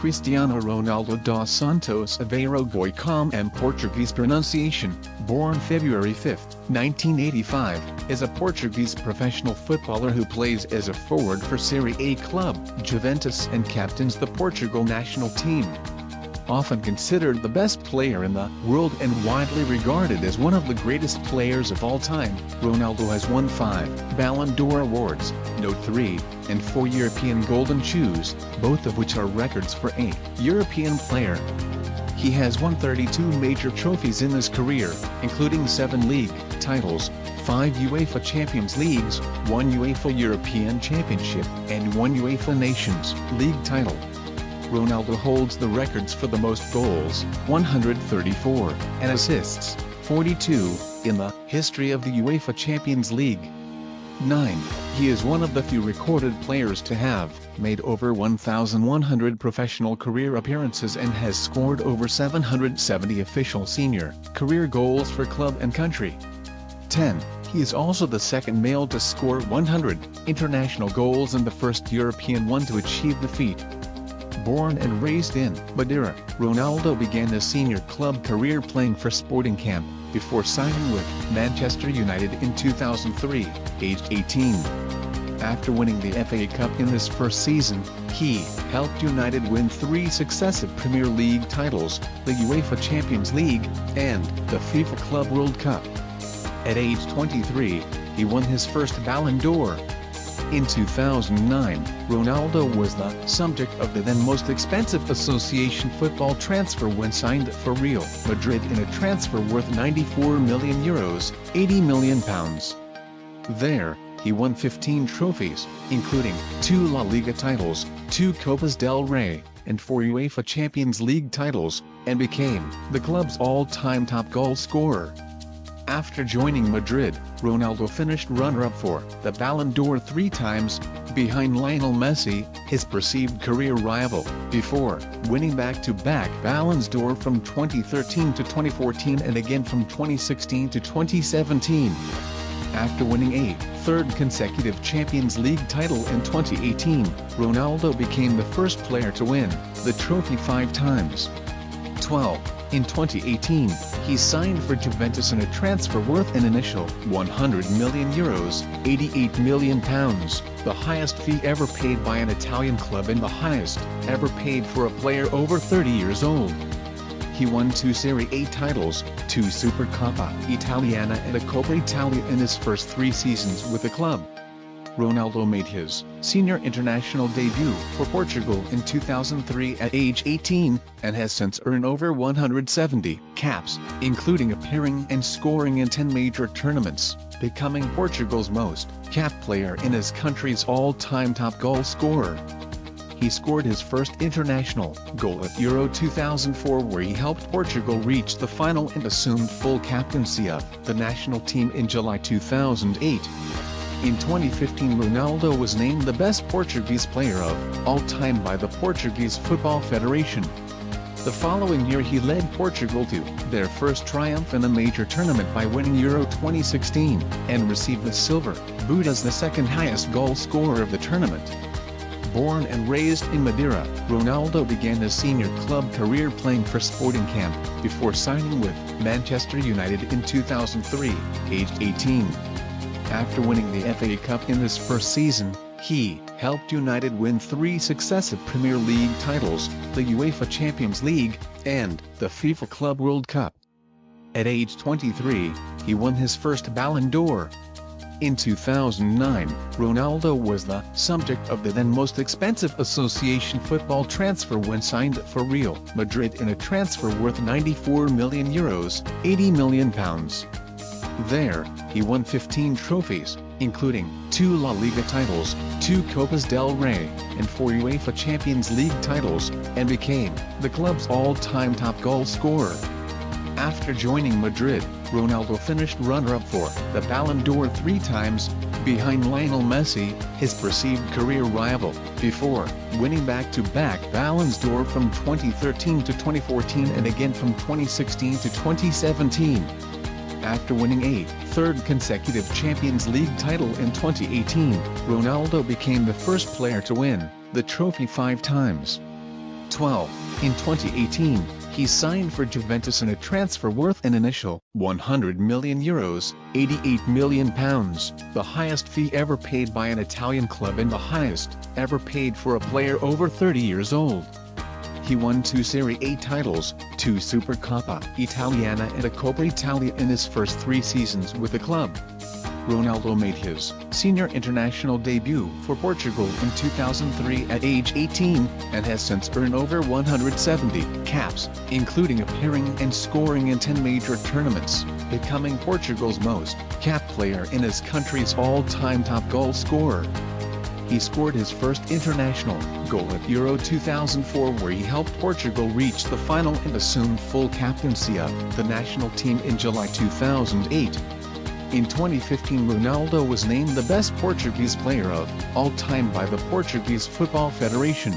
Cristiano Ronaldo dos Santos Aveiro Boicom and Portuguese pronunciation, born February 5, 1985, is a Portuguese professional footballer who plays as a forward for Serie A club, Juventus and captains the Portugal national team often considered the best player in the world and widely regarded as one of the greatest players of all time, Ronaldo has won five Ballon d'Or awards, no three, and four European Golden Shoes, both of which are records for a European player. He has won 32 major trophies in his career, including seven league titles, five UEFA Champions Leagues, one UEFA European Championship, and one UEFA Nations League title. Ronaldo holds the records for the most goals, 134, and assists, 42, in the history of the UEFA Champions League. 9. He is one of the few recorded players to have made over 1,100 professional career appearances and has scored over 770 official senior career goals for club and country. 10. He is also the second male to score 100 international goals and the first European one to achieve the feat. Born and raised in Madeira, Ronaldo began his senior club career playing for Sporting Camp, before signing with Manchester United in 2003, aged 18. After winning the FA Cup in his first season, he helped United win three successive Premier League titles, the UEFA Champions League, and the FIFA Club World Cup. At age 23, he won his first Ballon d'Or, in 2009, Ronaldo was the subject of the then most expensive association football transfer when signed for Real Madrid in a transfer worth 94 million euros, 80 million pounds. There, he won 15 trophies, including two La Liga titles, two Copas del Rey, and four UEFA Champions League titles, and became the club's all-time top goal scorer. After joining Madrid, Ronaldo finished runner-up for the Ballon d'Or three times, behind Lionel Messi, his perceived career rival, before winning back-to-back -back d'Or from 2013 to 2014 and again from 2016 to 2017. After winning a third consecutive Champions League title in 2018, Ronaldo became the first player to win the trophy five times. 12. In 2018, he signed for Juventus in a transfer worth an initial 100 million euros, 88 million pounds, the highest fee ever paid by an Italian club and the highest ever paid for a player over 30 years old. He won two Serie A titles, two Supercoppa Italiana and a Coppa Italia in his first three seasons with the club. Ronaldo made his senior international debut for Portugal in 2003 at age 18, and has since earned over 170 caps, including appearing and scoring in 10 major tournaments, becoming Portugal's most capped player in his country's all-time top goal scorer. He scored his first international goal at Euro 2004 where he helped Portugal reach the final and assumed full captaincy of the national team in July 2008. In 2015 Ronaldo was named the best Portuguese player of all time by the Portuguese Football Federation. The following year he led Portugal to their first triumph in a major tournament by winning Euro 2016, and received the silver boot as the second highest goal scorer of the tournament. Born and raised in Madeira, Ronaldo began his senior club career playing for Sporting Camp, before signing with Manchester United in 2003, aged 18. After winning the FA Cup in his first season, he helped United win three successive Premier League titles, the UEFA Champions League, and the FIFA Club World Cup. At age 23, he won his first Ballon d'Or. In 2009, Ronaldo was the subject of the then most expensive association football transfer when signed for Real Madrid in a transfer worth 94 million euros, 80 million pounds. There, he won 15 trophies, including two La Liga titles, two Copas del Rey, and four UEFA Champions League titles, and became the club's all-time top goal scorer. After joining Madrid, Ronaldo finished runner-up for the Ballon d'Or three times, behind Lionel Messi, his perceived career rival, before winning back-to-back -back Ballons d'Or from 2013 to 2014 and again from 2016 to 2017 after winning a third consecutive Champions League title in 2018, Ronaldo became the first player to win the trophy five times. 12. In 2018, he signed for Juventus in a transfer worth an initial 100 million euros, 88 million pounds, the highest fee ever paid by an Italian club and the highest ever paid for a player over 30 years old. He won two Serie A titles, two Supercoppa Italiana and a Coppa Italia in his first three seasons with the club. Ronaldo made his senior international debut for Portugal in 2003 at age 18, and has since earned over 170 caps, including appearing and scoring in 10 major tournaments, becoming Portugal's most capped player in his country's all-time top goal scorer. He scored his first international goal at Euro 2004 where he helped Portugal reach the final and assumed full captaincy of the national team in July 2008. In 2015 Ronaldo was named the best Portuguese player of all time by the Portuguese Football Federation.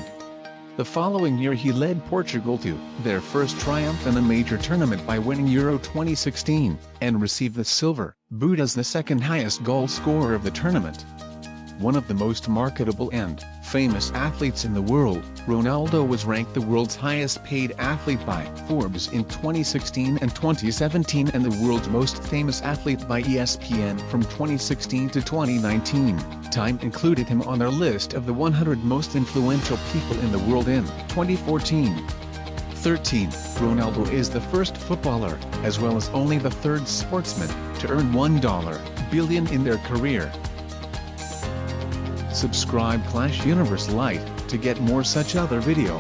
The following year he led Portugal to their first triumph in a major tournament by winning Euro 2016, and received the silver boot as the second highest goal scorer of the tournament one of the most marketable and famous athletes in the world, Ronaldo was ranked the world's highest paid athlete by Forbes in 2016 and 2017 and the world's most famous athlete by ESPN from 2016 to 2019. Time included him on their list of the 100 most influential people in the world in 2014. 13. Ronaldo is the first footballer, as well as only the third sportsman, to earn 1 billion in their career. Subscribe Clash Universe Lite, to get more such other video.